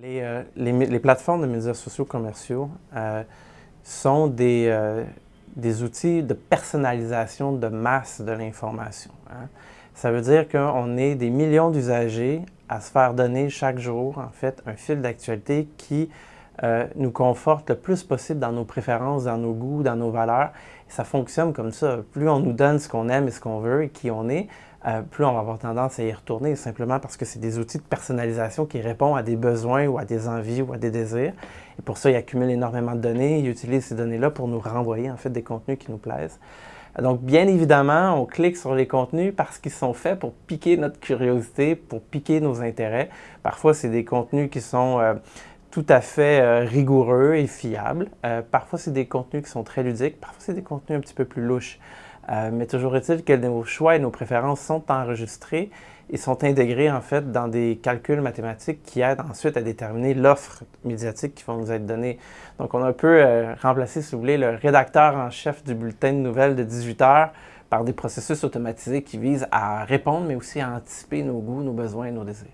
Les, euh, les, plateformes de médias sociaux commerciaux euh, sont des, euh, des, outils de personnalisation de masse de l'information. Hein. Ça veut dire qu'on est des millions d'usagers à se faire donner chaque jour, en fait, un fil d'actualité qui nous conforte le plus possible dans nos préférences, dans nos goûts, dans nos valeurs. Et ça fonctionne comme ça. Plus on nous donne ce qu'on aime et ce qu'on veut et qui on est, euh, plus on va avoir tendance à y retourner, simplement parce que c'est des outils de personnalisation qui répondent à des besoins ou à des envies ou à des désirs. Et pour ça, ils accumulent énormément de données, ils utilisent ces données-là pour nous renvoyer en fait des contenus qui nous plaisent. Donc, bien évidemment, on clique sur les contenus parce qu'ils sont faits pour piquer notre curiosité, pour piquer nos intérêts. Parfois, c'est des contenus qui sont euh, tout à fait euh, rigoureux et fiables. parfois, c'est des contenus qui sont très ludiques. Parfois, c'est des contenus un petit peu plus louches. Euh, mais toujours est-il que nos choix et nos préférences sont enregistrés et sont intégrés en fait dans des calculs mathématiques qui aident ensuite à déterminer l'offre médiatique qui va nous être donnée. Donc on a un peu euh, remplacé, si vous voulez, le rédacteur en chef du bulletin de nouvelles de 18 heures par des processus automatisés qui visent à répondre mais aussi à anticiper nos goûts, nos besoins et nos désirs.